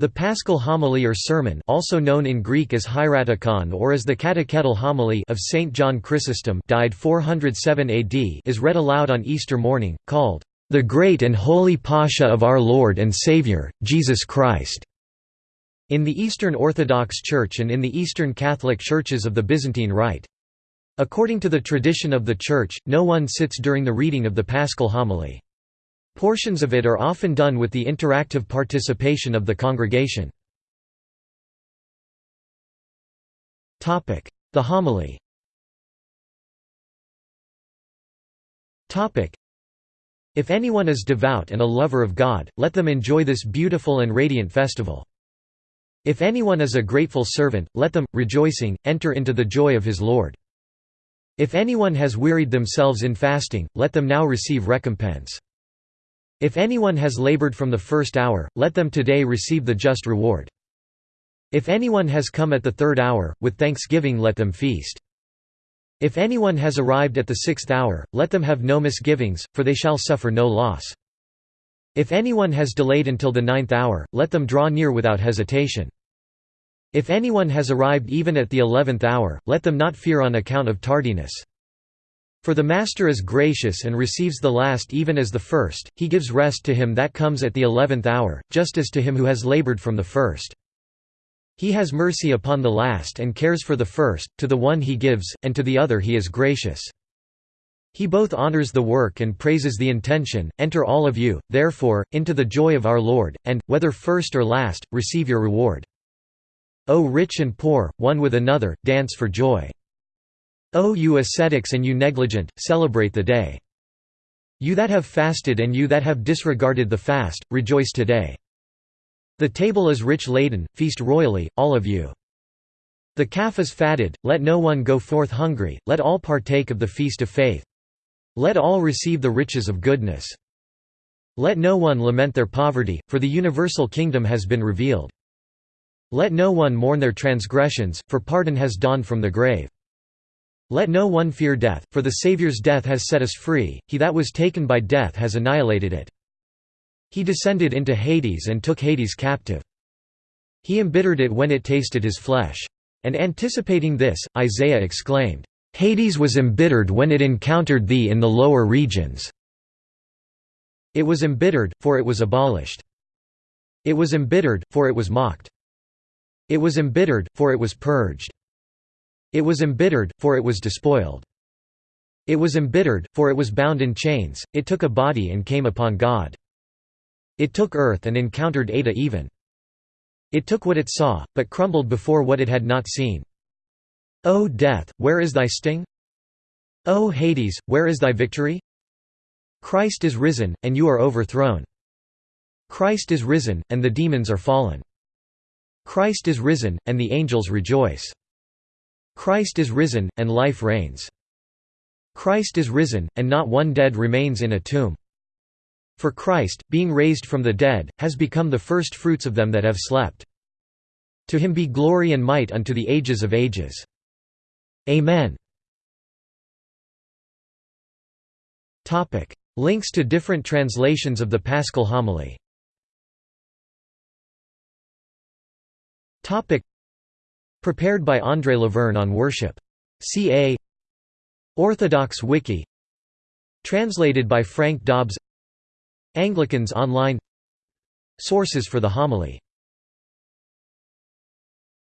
The Paschal Homily or Sermon also known in Greek as Hieratikon or as the Catechetical Homily of St. John Chrysostom died 407 AD is read aloud on Easter morning, called, "...the great and holy Pascha of our Lord and Saviour, Jesus Christ." in the Eastern Orthodox Church and in the Eastern Catholic Churches of the Byzantine Rite. According to the tradition of the Church, no one sits during the reading of the Paschal Homily. Portions of it are often done with the interactive participation of the congregation. The homily If anyone is devout and a lover of God, let them enjoy this beautiful and radiant festival. If anyone is a grateful servant, let them, rejoicing, enter into the joy of his Lord. If anyone has wearied themselves in fasting, let them now receive recompense. If anyone has labored from the first hour, let them today receive the just reward. If anyone has come at the third hour, with thanksgiving let them feast. If anyone has arrived at the sixth hour, let them have no misgivings, for they shall suffer no loss. If anyone has delayed until the ninth hour, let them draw near without hesitation. If anyone has arrived even at the eleventh hour, let them not fear on account of tardiness. For the Master is gracious and receives the last even as the first, he gives rest to him that comes at the eleventh hour, just as to him who has labored from the first. He has mercy upon the last and cares for the first, to the one he gives, and to the other he is gracious. He both honors the work and praises the intention, enter all of you, therefore, into the joy of our Lord, and, whether first or last, receive your reward. O rich and poor, one with another, dance for joy. O you ascetics and you negligent, celebrate the day. You that have fasted and you that have disregarded the fast, rejoice today. The table is rich laden, feast royally, all of you. The calf is fatted, let no one go forth hungry, let all partake of the feast of faith. Let all receive the riches of goodness. Let no one lament their poverty, for the universal kingdom has been revealed. Let no one mourn their transgressions, for pardon has dawned from the grave. Let no one fear death, for the Saviour's death has set us free, he that was taken by death has annihilated it. He descended into Hades and took Hades captive. He embittered it when it tasted his flesh. And anticipating this, Isaiah exclaimed, "'Hades was embittered when it encountered thee in the lower regions. It was embittered, for it was abolished. It was embittered, for it was mocked. It was embittered, for it was purged. It was embittered, for it was despoiled. It was embittered, for it was bound in chains, it took a body and came upon God. It took earth and encountered Ada even. It took what it saw, but crumbled before what it had not seen. O death, where is thy sting? O Hades, where is thy victory? Christ is risen, and you are overthrown. Christ is risen, and the demons are fallen. Christ is risen, and the angels rejoice. Christ is risen, and life reigns. Christ is risen, and not one dead remains in a tomb. For Christ, being raised from the dead, has become the first fruits of them that have slept. To him be glory and might unto the ages of ages. Amen. Links to different translations of the Paschal Homily Prepared by André Laverne on Worship. C.A. Orthodox Wiki Translated by Frank Dobbs Anglicans Online Sources for the homily